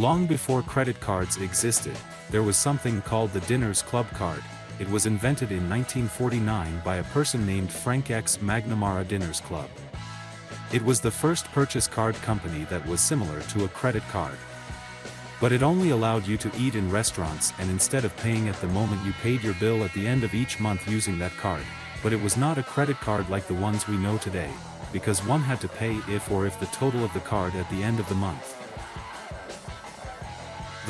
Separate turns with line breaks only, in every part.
Long before credit cards existed, there was something called the Diners Club card, it was invented in 1949 by a person named Frank X. McNamara Diners Club. It was the first purchase card company that was similar to a credit card. But it only allowed you to eat in restaurants and instead of paying at the moment you paid your bill at the end of each month using that card, but it was not a credit card like the ones we know today, because one had to pay if or if the total of the card at the end of the month.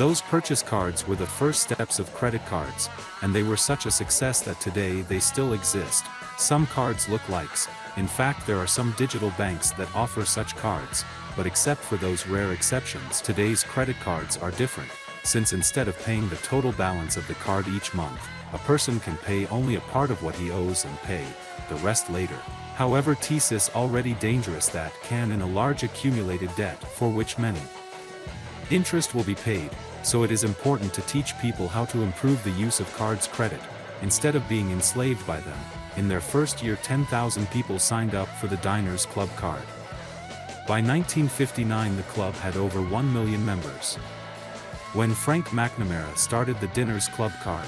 Those purchase cards were the first steps of credit cards, and they were such a success that today they still exist. Some cards look likes, in fact there are some digital banks that offer such cards, but except for those rare exceptions today's credit cards are different, since instead of paying the total balance of the card each month, a person can pay only a part of what he owes and pay, the rest later. However thesis already dangerous that can in a large accumulated debt for which many Interest will be paid, so it is important to teach people how to improve the use of cards credit, instead of being enslaved by them. In their first year 10,000 people signed up for the Diners Club card. By 1959 the club had over 1 million members. When Frank McNamara started the Diners Club card,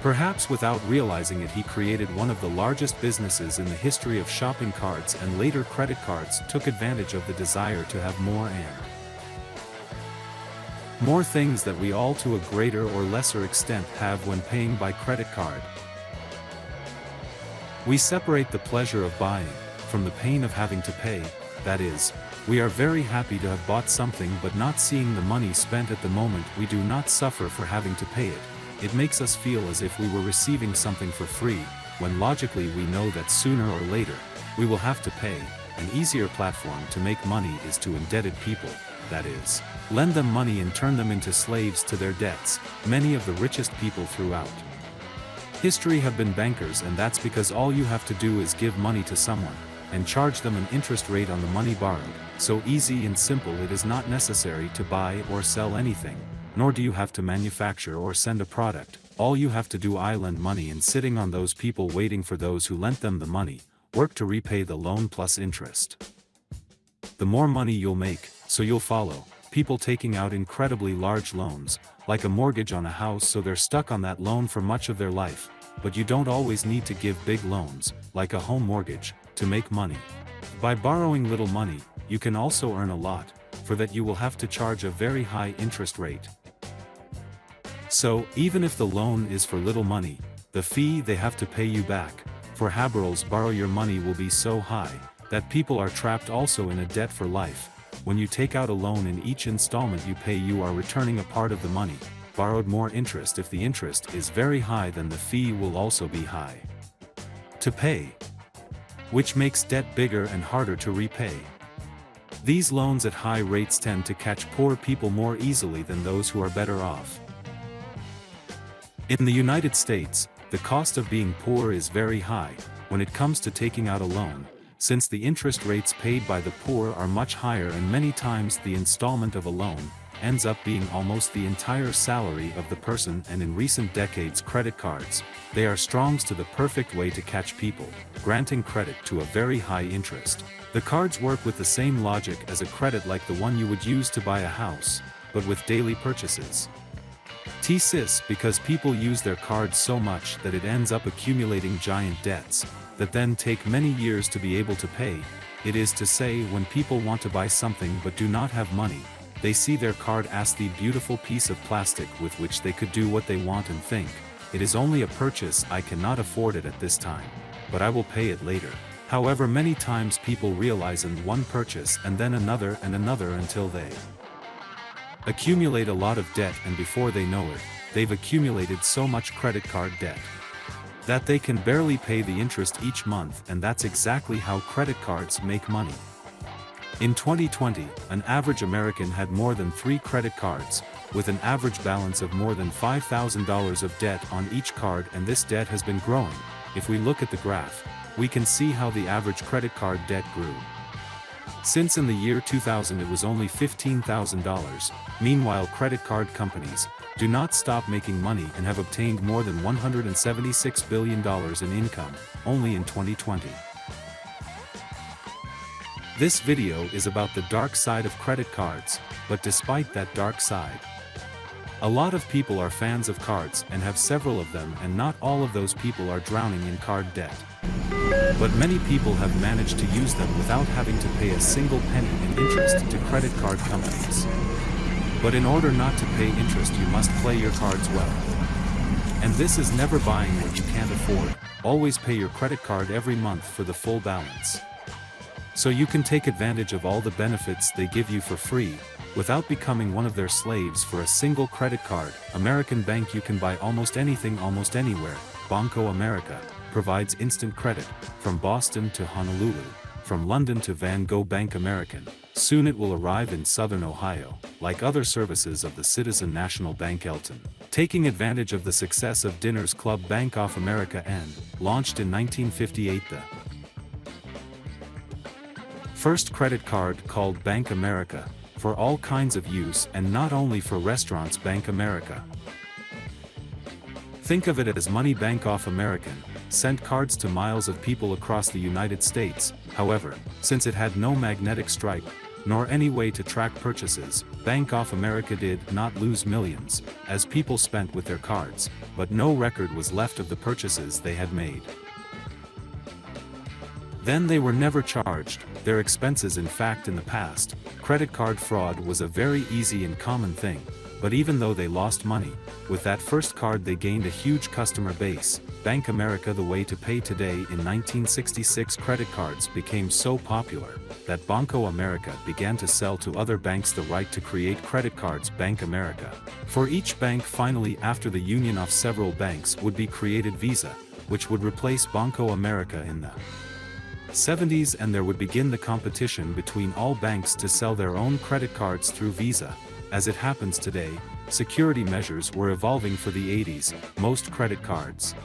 Perhaps without realizing it he created one of the largest businesses in the history of shopping cards and later credit cards took advantage of the desire to have more and more things that we all to a greater or lesser extent have when paying by credit card. We separate the pleasure of buying, from the pain of having to pay, that is, we are very happy to have bought something but not seeing the money spent at the moment we do not suffer for having to pay it, it makes us feel as if we were receiving something for free, when logically we know that sooner or later, we will have to pay, an easier platform to make money is to indebted people, that is, lend them money and turn them into slaves to their debts, many of the richest people throughout. History have been bankers and that's because all you have to do is give money to someone, and charge them an interest rate on the money borrowed, so easy and simple it is not necessary to buy or sell anything, nor do you have to manufacture or send a product, all you have to do I lend money and sitting on those people waiting for those who lent them the money, work to repay the loan plus interest. The more money you'll make, so you'll follow, people taking out incredibly large loans, like a mortgage on a house so they're stuck on that loan for much of their life, but you don't always need to give big loans, like a home mortgage, to make money. By borrowing little money, you can also earn a lot, for that you will have to charge a very high interest rate. So, even if the loan is for little money, the fee they have to pay you back, for Haberls borrow your money will be so high, that people are trapped also in a debt for life, when you take out a loan in each installment you pay you are returning a part of the money, borrowed more interest if the interest is very high then the fee will also be high. To pay. Which makes debt bigger and harder to repay. These loans at high rates tend to catch poor people more easily than those who are better off. In the United States, the cost of being poor is very high, when it comes to taking out a loan, since the interest rates paid by the poor are much higher and many times the installment of a loan, ends up being almost the entire salary of the person and in recent decades credit cards, they are strongs to the perfect way to catch people, granting credit to a very high interest. The cards work with the same logic as a credit like the one you would use to buy a house, but with daily purchases. T-SIS because people use their cards so much that it ends up accumulating giant debts, that then take many years to be able to pay, it is to say when people want to buy something but do not have money, they see their card as the beautiful piece of plastic with which they could do what they want and think, it is only a purchase I cannot afford it at this time, but I will pay it later. However many times people realize in one purchase and then another and another until they accumulate a lot of debt and before they know it, they've accumulated so much credit card debt that they can barely pay the interest each month and that's exactly how credit cards make money. In 2020, an average American had more than three credit cards, with an average balance of more than $5,000 of debt on each card and this debt has been growing. If we look at the graph, we can see how the average credit card debt grew. Since in the year 2000 it was only $15,000, meanwhile credit card companies, do not stop making money and have obtained more than $176 billion in income, only in 2020. This video is about the dark side of credit cards, but despite that dark side, a lot of people are fans of cards and have several of them and not all of those people are drowning in card debt. But many people have managed to use them without having to pay a single penny in interest to credit card companies. But in order not to pay interest you must play your cards well. And this is never buying what you can't afford, always pay your credit card every month for the full balance. So you can take advantage of all the benefits they give you for free, without becoming one of their slaves for a single credit card, American Bank you can buy almost anything almost anywhere, Banco America, provides instant credit, from Boston to Honolulu, from London to Van Gogh Bank American, soon it will arrive in southern Ohio, like other services of the Citizen National Bank Elton. Taking advantage of the success of Diners Club Bank of America and, launched in 1958 the first credit card called Bank America, for all kinds of use and not only for restaurants Bank America. Think of it as Money Bank off American, sent cards to miles of people across the United States, however, since it had no magnetic stripe, nor any way to track purchases, Bank of America did not lose millions, as people spent with their cards, but no record was left of the purchases they had made. Then they were never charged, their expenses in fact in the past, credit card fraud was a very easy and common thing, but even though they lost money, with that first card they gained a huge customer base, Bank America the way to pay today in 1966 credit cards became so popular, that Banco America began to sell to other banks the right to create credit cards Bank America. For each bank finally after the union of several banks would be created Visa, which would replace Banco America in the 70s and there would begin the competition between all banks to sell their own credit cards through Visa. As it happens today, security measures were evolving for the 80s, most credit cards.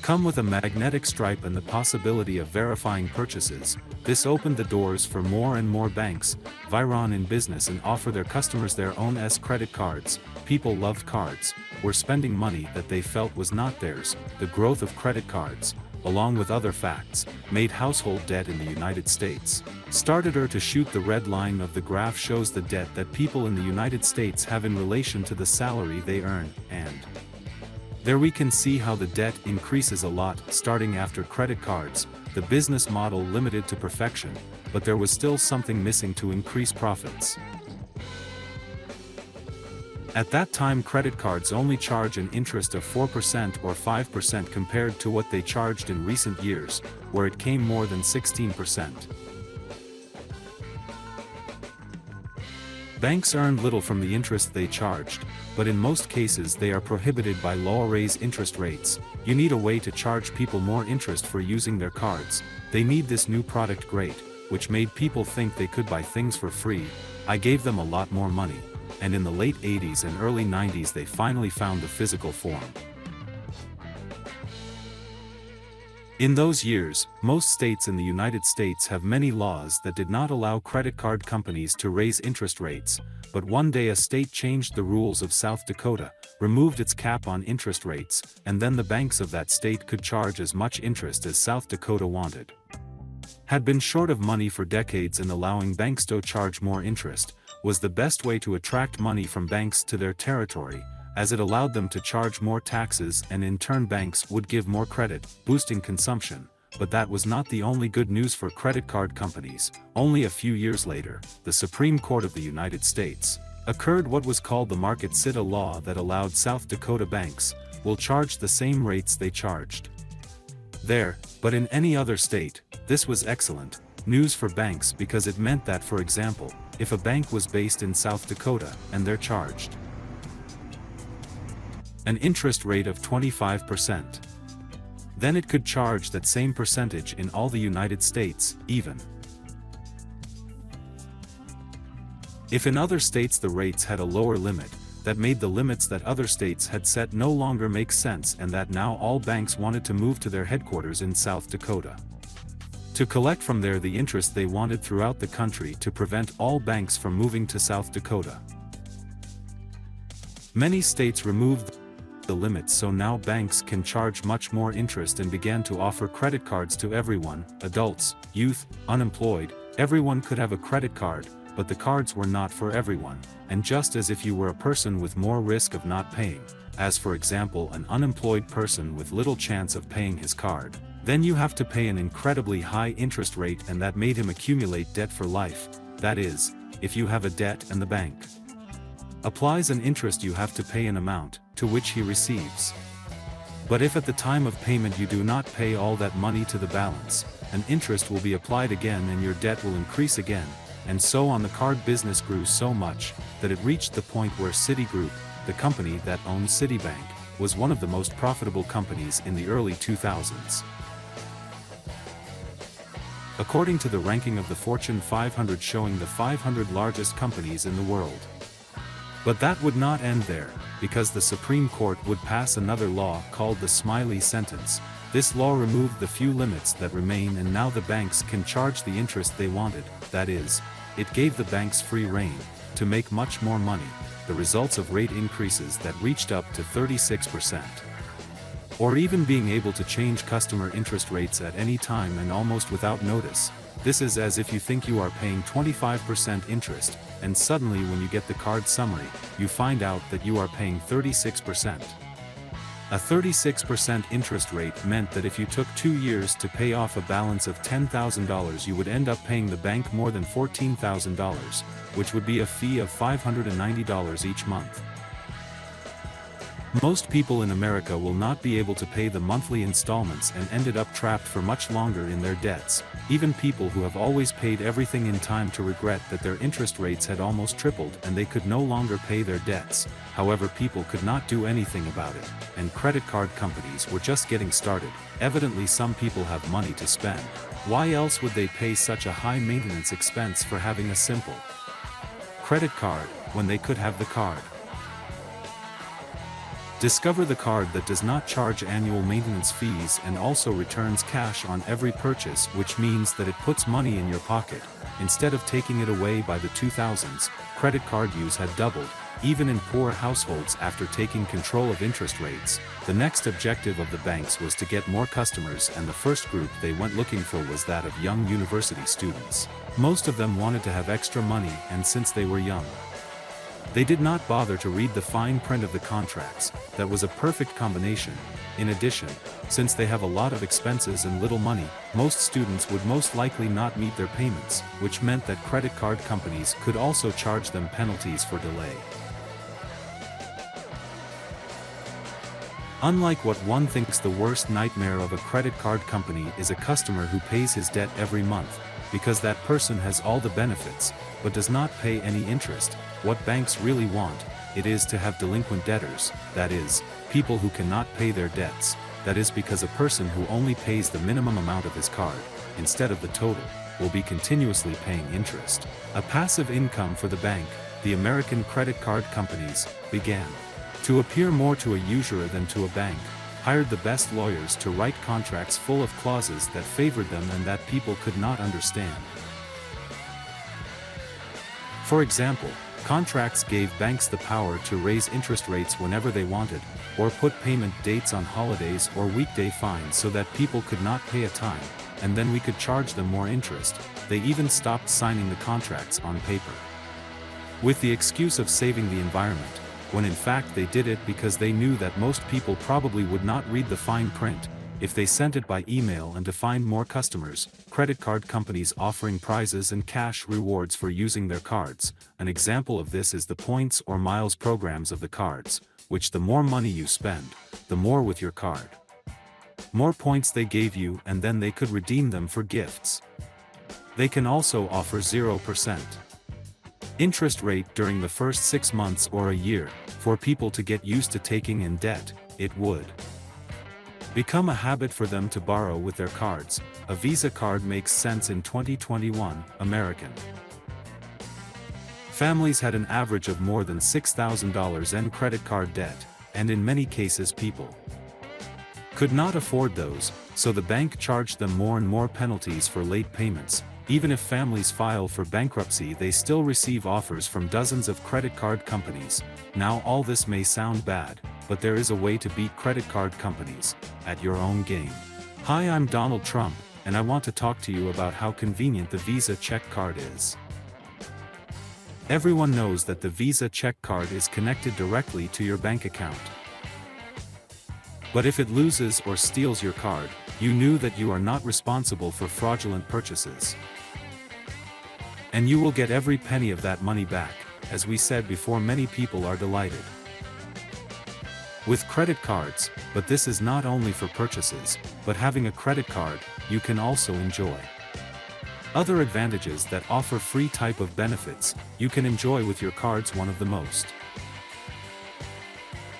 Come with a magnetic stripe and the possibility of verifying purchases, this opened the doors for more and more banks, Viron in business and offer their customers their own S credit cards, people loved cards, were spending money that they felt was not theirs, the growth of credit cards, along with other facts, made household debt in the United States. Started her to shoot the red line of the graph shows the debt that people in the United States have in relation to the salary they earn, and there we can see how the debt increases a lot starting after credit cards, the business model limited to perfection, but there was still something missing to increase profits. At that time credit cards only charge an interest of 4% or 5% compared to what they charged in recent years, where it came more than 16%. Banks earned little from the interest they charged, but in most cases they are prohibited by law raise interest rates, you need a way to charge people more interest for using their cards, they need this new product great, which made people think they could buy things for free, I gave them a lot more money and in the late 80s and early 90s they finally found the physical form. In those years, most states in the United States have many laws that did not allow credit card companies to raise interest rates, but one day a state changed the rules of South Dakota, removed its cap on interest rates, and then the banks of that state could charge as much interest as South Dakota wanted. Had been short of money for decades and allowing banks to charge more interest, was the best way to attract money from banks to their territory, as it allowed them to charge more taxes and in turn banks would give more credit, boosting consumption. But that was not the only good news for credit card companies. Only a few years later, the Supreme Court of the United States occurred what was called the Market Sitta law that allowed South Dakota banks will charge the same rates they charged there, but in any other state, this was excellent news for banks because it meant that for example, if a bank was based in South Dakota, and they're charged an interest rate of 25%. Then it could charge that same percentage in all the United States, even. If in other states the rates had a lower limit, that made the limits that other states had set no longer make sense and that now all banks wanted to move to their headquarters in South Dakota to collect from there the interest they wanted throughout the country to prevent all banks from moving to South Dakota. Many states removed the limits so now banks can charge much more interest and began to offer credit cards to everyone, adults, youth, unemployed, everyone could have a credit card, but the cards were not for everyone, and just as if you were a person with more risk of not paying, as for example an unemployed person with little chance of paying his card, then you have to pay an incredibly high interest rate and that made him accumulate debt for life, that is, if you have a debt and the bank applies an interest you have to pay an amount, to which he receives. But if at the time of payment you do not pay all that money to the balance, an interest will be applied again and your debt will increase again, and so on the card business grew so much, that it reached the point where Citigroup, the company that owned Citibank, was one of the most profitable companies in the early 2000s. According to the ranking of the Fortune 500 showing the 500 largest companies in the world. But that would not end there, because the Supreme Court would pass another law called the Smiley Sentence. This law removed the few limits that remain and now the banks can charge the interest they wanted, that is, it gave the banks free rein, to make much more money, the results of rate increases that reached up to 36% or even being able to change customer interest rates at any time and almost without notice. This is as if you think you are paying 25% interest, and suddenly when you get the card summary, you find out that you are paying 36%. A 36% interest rate meant that if you took two years to pay off a balance of $10,000 you would end up paying the bank more than $14,000, which would be a fee of $590 each month. Most people in America will not be able to pay the monthly installments and ended up trapped for much longer in their debts, even people who have always paid everything in time to regret that their interest rates had almost tripled and they could no longer pay their debts, however people could not do anything about it, and credit card companies were just getting started, evidently some people have money to spend. Why else would they pay such a high maintenance expense for having a simple credit card, when they could have the card? Discover the card that does not charge annual maintenance fees and also returns cash on every purchase which means that it puts money in your pocket, instead of taking it away by the 2000s, credit card use had doubled, even in poor households after taking control of interest rates. The next objective of the banks was to get more customers and the first group they went looking for was that of young university students. Most of them wanted to have extra money and since they were young, they did not bother to read the fine print of the contracts, that was a perfect combination. In addition, since they have a lot of expenses and little money, most students would most likely not meet their payments, which meant that credit card companies could also charge them penalties for delay. Unlike what one thinks the worst nightmare of a credit card company is a customer who pays his debt every month, because that person has all the benefits, but does not pay any interest, what banks really want, it is to have delinquent debtors, that is, people who cannot pay their debts, that is because a person who only pays the minimum amount of his card, instead of the total, will be continuously paying interest. A passive income for the bank, the American credit card companies, began to appear more to a usurer than to a bank, hired the best lawyers to write contracts full of clauses that favored them and that people could not understand. For example, contracts gave banks the power to raise interest rates whenever they wanted, or put payment dates on holidays or weekday fines so that people could not pay a time, and then we could charge them more interest, they even stopped signing the contracts on paper. With the excuse of saving the environment, when in fact they did it because they knew that most people probably would not read the fine print, if they sent it by email and to find more customers, credit card companies offering prizes and cash rewards for using their cards. An example of this is the points or miles programs of the cards, which the more money you spend, the more with your card. More points they gave you and then they could redeem them for gifts. They can also offer 0% interest rate during the first six months or a year, for people to get used to taking in debt, it would become a habit for them to borrow with their cards. A Visa card makes sense in 2021, American. Families had an average of more than $6,000 in credit card debt, and in many cases people could not afford those, so the bank charged them more and more penalties for late payments, even if families file for bankruptcy they still receive offers from dozens of credit card companies. Now all this may sound bad, but there is a way to beat credit card companies, at your own game. Hi I'm Donald Trump, and I want to talk to you about how convenient the Visa check card is. Everyone knows that the Visa check card is connected directly to your bank account. But if it loses or steals your card, you knew that you are not responsible for fraudulent purchases. And you will get every penny of that money back, as we said before many people are delighted. With credit cards, but this is not only for purchases, but having a credit card, you can also enjoy. Other advantages that offer free type of benefits, you can enjoy with your cards one of the most.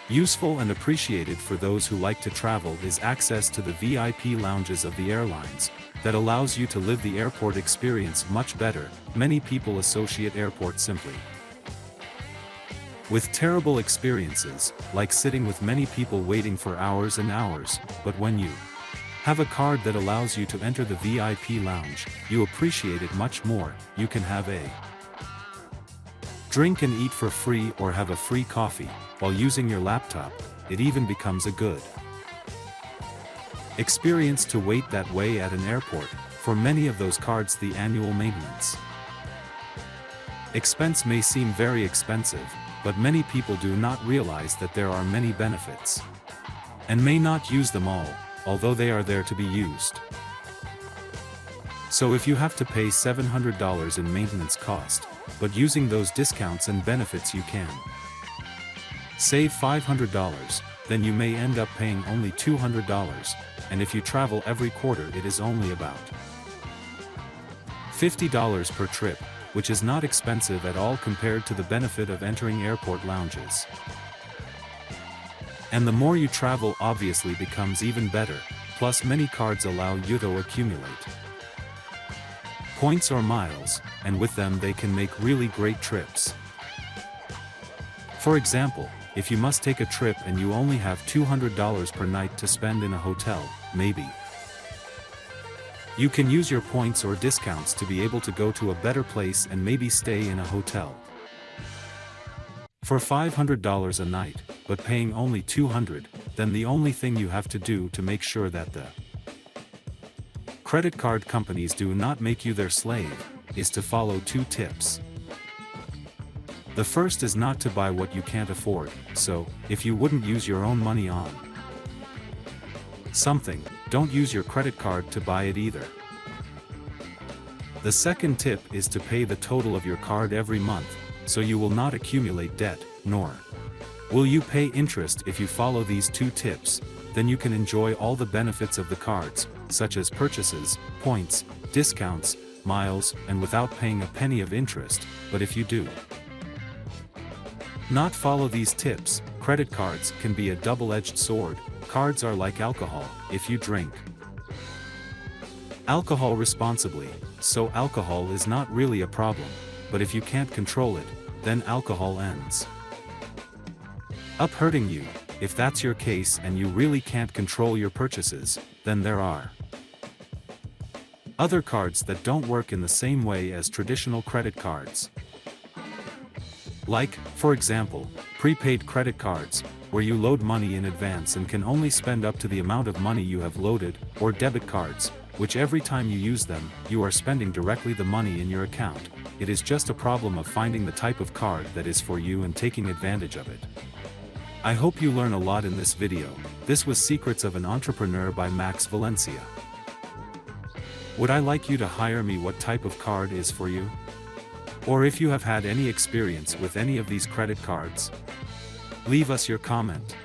Useful and appreciated for those who like to travel is access to the VIP lounges of the airlines, that allows you to live the airport experience much better, many people associate airport simply. With terrible experiences, like sitting with many people waiting for hours and hours, but when you have a card that allows you to enter the VIP lounge, you appreciate it much more, you can have a drink and eat for free or have a free coffee, while using your laptop, it even becomes a good experience to wait that way at an airport, for many of those cards the annual maintenance expense may seem very expensive, but many people do not realize that there are many benefits and may not use them all, although they are there to be used. So if you have to pay $700 in maintenance cost, but using those discounts and benefits you can save $500, then you may end up paying only $200, and if you travel every quarter it is only about $50 per trip, which is not expensive at all compared to the benefit of entering airport lounges. And the more you travel obviously becomes even better, plus many cards allow you to accumulate points or miles, and with them they can make really great trips. For example, if you must take a trip and you only have $200 per night to spend in a hotel, maybe. You can use your points or discounts to be able to go to a better place and maybe stay in a hotel. For $500 a night, but paying only 200, then the only thing you have to do to make sure that the credit card companies do not make you their slave, is to follow two tips. The first is not to buy what you can't afford, so, if you wouldn't use your own money on something, don't use your credit card to buy it either. The second tip is to pay the total of your card every month, so you will not accumulate debt, nor will you pay interest if you follow these two tips, then you can enjoy all the benefits of the cards, such as purchases, points, discounts, miles, and without paying a penny of interest, but if you do not follow these tips, credit cards can be a double-edged sword, cards are like alcohol, if you drink alcohol responsibly, so alcohol is not really a problem, but if you can't control it, then alcohol ends up hurting you, if that's your case and you really can't control your purchases, then there are other cards that don't work in the same way as traditional credit cards. Like, for example, prepaid credit cards, where you load money in advance and can only spend up to the amount of money you have loaded, or debit cards, which every time you use them, you are spending directly the money in your account. It is just a problem of finding the type of card that is for you and taking advantage of it. I hope you learn a lot in this video, this was Secrets of an Entrepreneur by Max Valencia. Would I like you to hire me what type of card is for you? Or if you have had any experience with any of these credit cards, leave us your comment.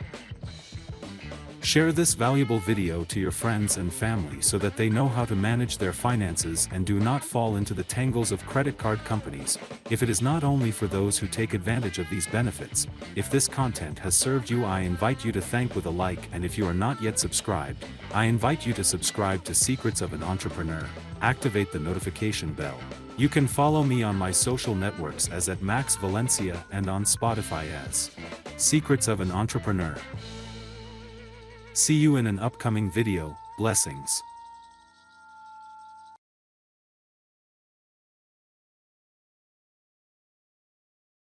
Share this valuable video to your friends and family so that they know how to manage their finances and do not fall into the tangles of credit card companies, if it is not only for those who take advantage of these benefits, if this content has served you I invite you to thank with a like and if you are not yet subscribed, I invite you to subscribe to Secrets of an Entrepreneur, activate the notification bell. You can follow me on my social networks as at Max Valencia and on Spotify as Secrets of an Entrepreneur. See you in an upcoming video, blessings.